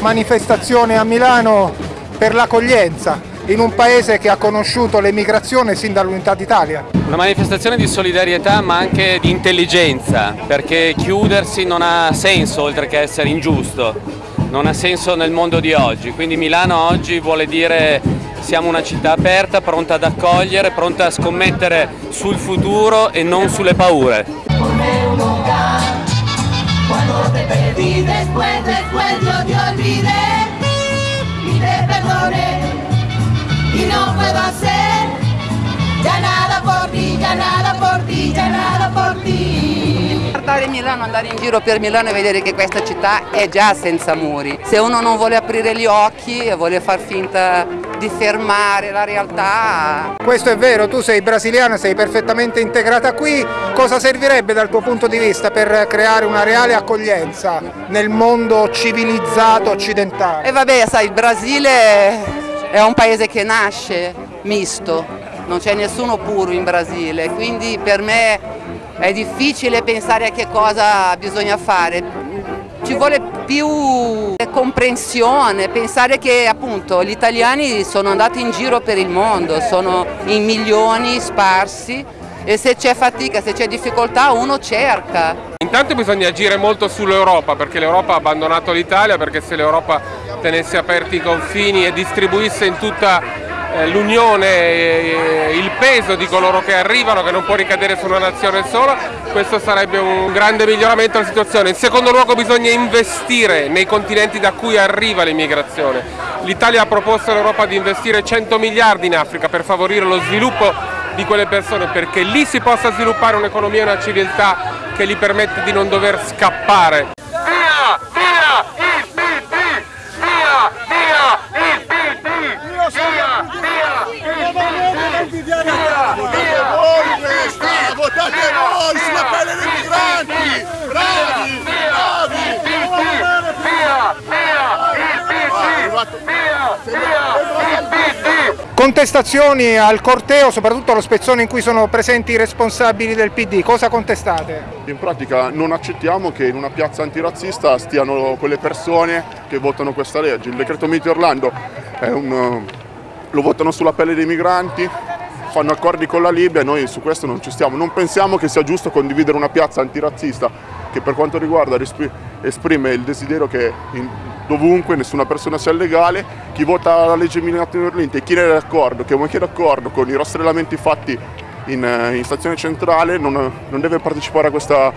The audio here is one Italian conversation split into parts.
manifestazione a Milano per l'accoglienza in un paese che ha conosciuto l'emigrazione sin dall'unità d'Italia. Una manifestazione di solidarietà ma anche di intelligenza, perché chiudersi non ha senso oltre che essere ingiusto, non ha senso nel mondo di oggi, quindi Milano oggi vuole dire siamo una città aperta, pronta ad accogliere, pronta a scommettere sul futuro e non sulle paure. Perdí después, después yo te olvidé y te perdoné y no puedo hacer ya nada por ti, ya nada por ti, ya nada por ti. Guardare Milano, andare in giro per Milano e vedere che questa città è già senza muri. Se uno non vuole aprire gli occhi e vuole far finta di fermare la realtà. Questo è vero, tu sei brasiliana, sei perfettamente integrata qui, cosa servirebbe dal tuo punto di vista per creare una reale accoglienza nel mondo civilizzato occidentale? E vabbè, sai, il Brasile è un paese che nasce misto, non c'è nessuno puro in Brasile, quindi per me è difficile pensare a che cosa bisogna fare. Ci vuole più comprensione, pensare che appunto gli italiani sono andati in giro per il mondo, sono in milioni sparsi e se c'è fatica, se c'è difficoltà uno cerca. Intanto bisogna agire molto sull'Europa perché l'Europa ha abbandonato l'Italia perché se l'Europa tenesse aperti i confini e distribuisse in tutta l'unione, eh, il peso di coloro che arrivano che non può ricadere su una nazione sola, questo sarebbe un grande miglioramento della situazione. In secondo luogo bisogna investire nei continenti da cui arriva l'immigrazione. L'Italia ha proposto all'Europa di investire 100 miliardi in Africa per favorire lo sviluppo di quelle persone perché lì si possa sviluppare un'economia e una civiltà che gli permette di non dover scappare. Via! Via! Il PP! Via! Via! Il PP! Via! Votate voi questa! Votate voi sulla pelle dei migranti! Bravi! Bravi! Via! Via! Il PD! Via! Via! Il PD! Contestazioni al corteo, soprattutto allo spezzone in cui sono presenti i responsabili del PD, cosa contestate? In pratica non accettiamo che in una piazza antirazzista stiano quelle persone che votano questa legge. Il decreto Mito Orlando un, lo votano sulla pelle dei migranti, fanno accordi con la Libia e noi su questo non ci stiamo. Non pensiamo che sia giusto condividere una piazza antirazzista che per quanto riguarda esprime il desiderio che dovunque nessuna persona sia legale, chi vota la legge Milano-Orlinte e chi ne è d'accordo, che è d'accordo con i rastrellamenti fatti in, in stazione centrale non, non deve partecipare a questa,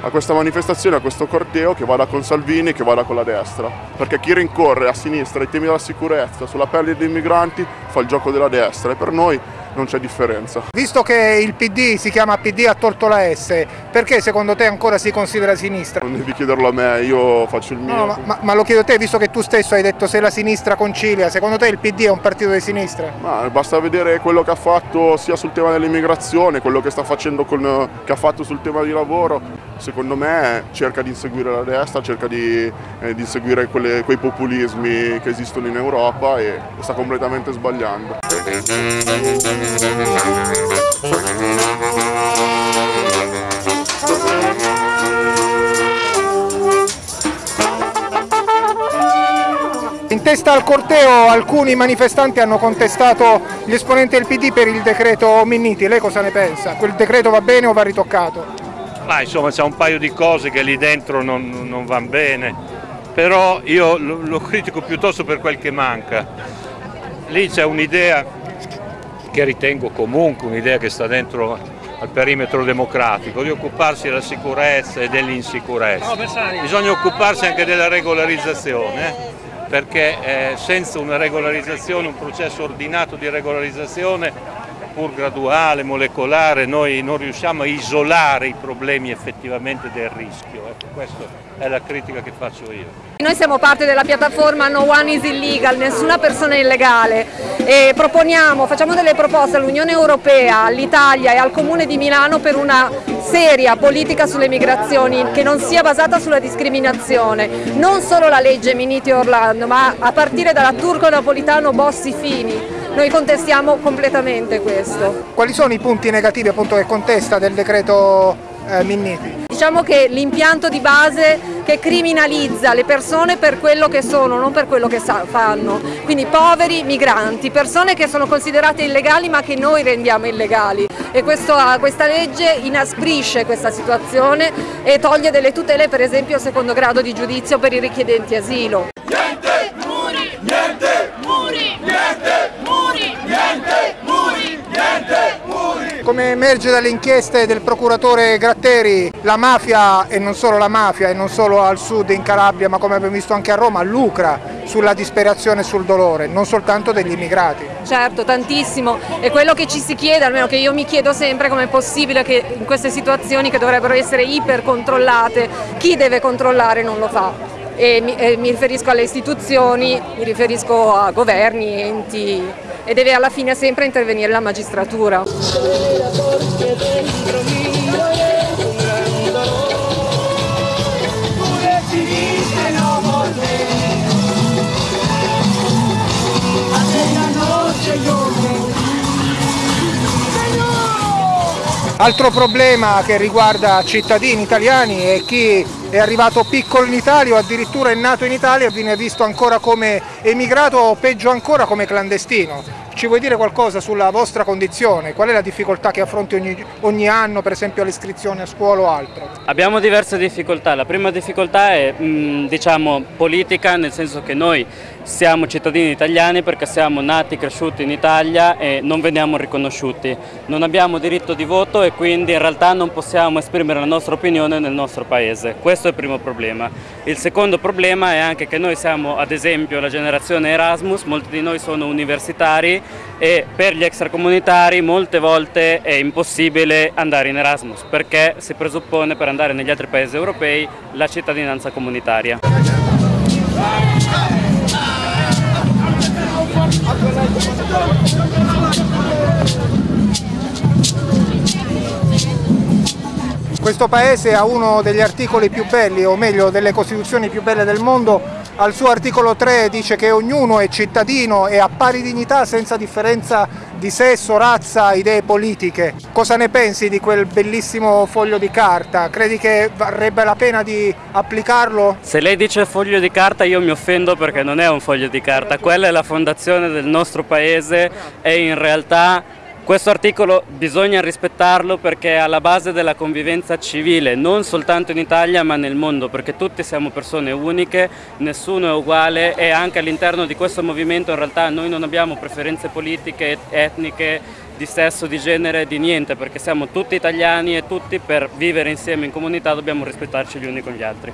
a questa manifestazione, a questo corteo che vada con Salvini e che vada con la destra. Perché chi rincorre a sinistra i temi della sicurezza, sulla pelle dei migranti, fa il gioco della destra e per noi non c'è differenza. Visto che il PD si chiama PD ha tolto la S, perché secondo te ancora si considera sinistra? Non devi chiederlo a me, io faccio il mio. No, ma, ma, ma, lo chiedo a te, visto che tu stesso hai detto se la sinistra concilia, secondo te il PD è un partito di sinistra? Ma basta vedere quello che ha fatto sia sul tema dell'immigrazione, quello che sta facendo con, che ha fatto sul tema di lavoro. Secondo me cerca di inseguire la destra, cerca di, eh, di inseguire quelle, quei populismi che esistono in Europa e sta completamente sbagliando. In testa al corteo alcuni manifestanti hanno contestato gli esponenti del PD per il decreto Minniti, lei cosa ne pensa? Quel decreto va bene o va ritoccato? Ma insomma c'è un paio di cose che lì dentro non, non vanno bene, però io lo, lo critico piuttosto per quel che manca. Lì c'è un'idea che ritengo comunque un'idea che sta dentro al perimetro democratico, di occuparsi della sicurezza e dell'insicurezza. Bisogna occuparsi anche della regolarizzazione, eh? perché eh, senza una regolarizzazione, un processo ordinato di regolarizzazione pur graduale, molecolare, noi non riusciamo a isolare i problemi effettivamente del rischio. Ecco, questa è la critica che faccio io. Noi siamo parte della piattaforma No One is Illegal, nessuna persona è illegale e proponiamo, facciamo delle proposte all'Unione Europea, all'Italia e al Comune di Milano per una seria politica sulle migrazioni che non sia basata sulla discriminazione, non solo la legge Miniti Orlando ma a partire dalla Turco Napolitano Bossi Fini noi contestiamo completamente questo. Quali sono i punti negativi appunto che contesta del decreto eh, Minniti? Diciamo che l'impianto di base che criminalizza le persone per quello che sono, non per quello che fanno. Quindi poveri, migranti, persone che sono considerate illegali ma che noi rendiamo illegali e questo, questa legge inasprisce questa situazione e toglie delle tutele per esempio secondo grado di giudizio per i richiedenti asilo. Niente muri, niente muri, niente muri, niente muri, niente muri. Come emerge dalle inchieste del procuratore Gratteri, la mafia, e non solo la mafia, e non solo al sud in Calabria, ma come abbiamo visto anche a Roma, lucra sulla disperazione e sul dolore, non soltanto degli immigrati. Certo, tantissimo. E quello che ci si chiede, almeno che io mi chiedo sempre, come è possibile che in queste situazioni che dovrebbero essere ipercontrollate, chi deve controllare non lo fa. E mi, e mi riferisco alle istituzioni, mi riferisco a governi, enti e deve alla fine sempre intervenire la magistratura. Altro problema che riguarda cittadini italiani è chi è arrivato piccolo in Italia o addirittura è nato in Italia e viene visto ancora come emigrato o peggio ancora come clandestino. Ci vuoi dire qualcosa sulla vostra condizione? Qual è la difficoltà che affronti ogni, ogni anno, per esempio all'iscrizione a scuola o altro? Abbiamo diverse difficoltà. La prima difficoltà è mh, diciamo, politica, nel senso che noi siamo cittadini italiani perché siamo nati e cresciuti in Italia e non veniamo riconosciuti. Non abbiamo diritto di voto e quindi in realtà non possiamo esprimere la nostra opinione nel nostro paese. Questo è il primo problema. Il secondo problema è anche che noi siamo ad esempio la generazione Erasmus, molti di noi sono universitari e per gli extracomunitari molte volte è impossibile andare in Erasmus perché si presuppone per andare negli altri paesi europei la cittadinanza comunitaria. Questo paese ha uno degli articoli più belli, o meglio delle costituzioni più belle del mondo, al suo articolo 3 dice che ognuno è cittadino e ha pari dignità senza differenza di sesso, razza, idee politiche. Cosa ne pensi di quel bellissimo foglio di carta? Credi che varrebbe la pena di applicarlo? Se lei dice foglio di carta io mi offendo perché non è un foglio di carta, quella è la fondazione del nostro paese e in realtà questo articolo bisogna rispettarlo perché è alla base della convivenza civile, non soltanto in Italia ma nel mondo, perché tutti siamo persone uniche, nessuno è uguale e anche all'interno di questo movimento in realtà noi non abbiamo preferenze politiche, etniche, di sesso, di genere, di niente, perché siamo tutti italiani e tutti per vivere insieme in comunità dobbiamo rispettarci gli uni con gli altri.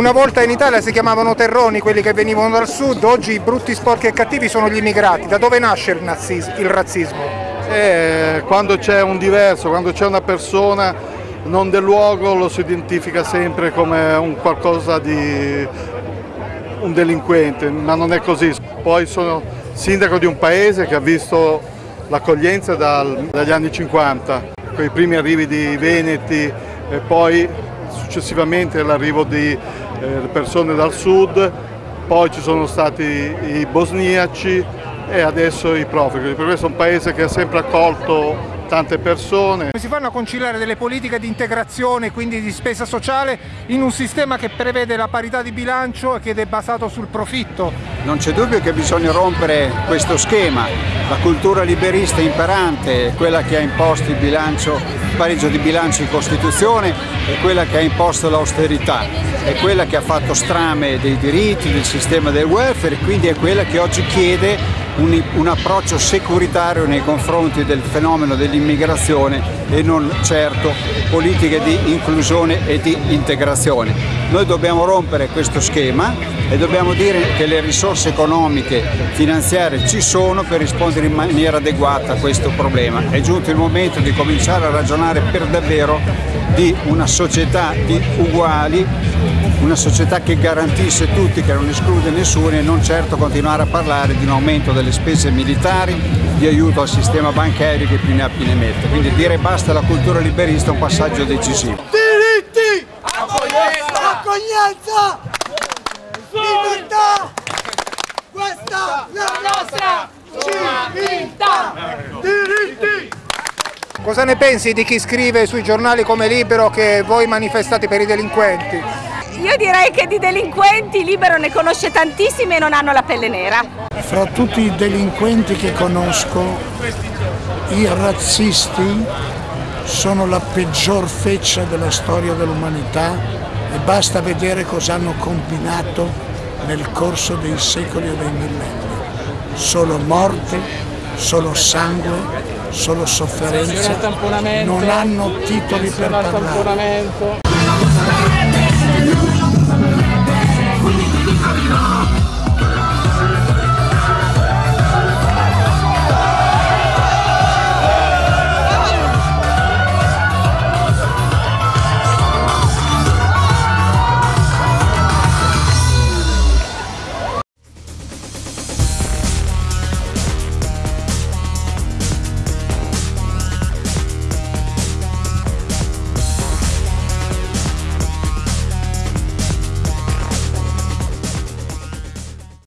Una volta in Italia si chiamavano terroni quelli che venivano dal sud, oggi i brutti, sporchi e cattivi sono gli immigrati. Da dove nasce il, nazismo, il razzismo? Eh, quando c'è un diverso, quando c'è una persona non del luogo lo si identifica sempre come un qualcosa di un delinquente, ma non è così. Poi sono sindaco di un paese che ha visto l'accoglienza dagli anni 50, con i primi arrivi di Veneti e poi successivamente l'arrivo di eh, persone dal sud, poi ci sono stati i bosniaci e adesso i profughi. Per questo è un paese che ha sempre accolto tante persone. Come si fanno a conciliare delle politiche di integrazione, quindi di spesa sociale, in un sistema che prevede la parità di bilancio e che è basato sul profitto? Non c'è dubbio che bisogna rompere questo schema. La cultura liberista imperante è quella che ha imposto il, bilancio, il pareggio di bilancio in Costituzione, è quella che ha imposto l'austerità, è quella che ha fatto strame dei diritti, del sistema del welfare e quindi è quella che oggi chiede un, un, approccio securitario nei confronti del fenomeno dell'immigrazione e non certo politiche di inclusione e di integrazione. Noi dobbiamo rompere questo schema e dobbiamo dire che le risorse economiche, finanziarie ci sono per rispondere in maniera adeguata a questo problema. È giunto il momento di cominciare a ragionare per davvero di una società di uguali una società che garantisce tutti, che non esclude nessuno e non certo continuare a parlare di un aumento delle spese militari, di aiuto al sistema bancario che più ne ha più ne mette. Quindi dire basta alla cultura liberista è un passaggio decisivo. Diritti! Accoglienza! Accoglienza! Libertà! Questa è la nostra civiltà! Diritti! Cosa ne pensi di chi scrive sui giornali come Libero che voi manifestate per i delinquenti? Io direi che di delinquenti Libero ne conosce tantissimi e non hanno la pelle nera. Fra tutti i delinquenti che conosco, i razzisti sono la peggior feccia della storia dell'umanità e basta vedere cosa hanno combinato nel corso dei secoli e dei millenni. Solo morte, solo sangue, solo sofferenza, non hanno titoli per parlare.